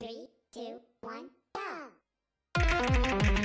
Three, two, one, go!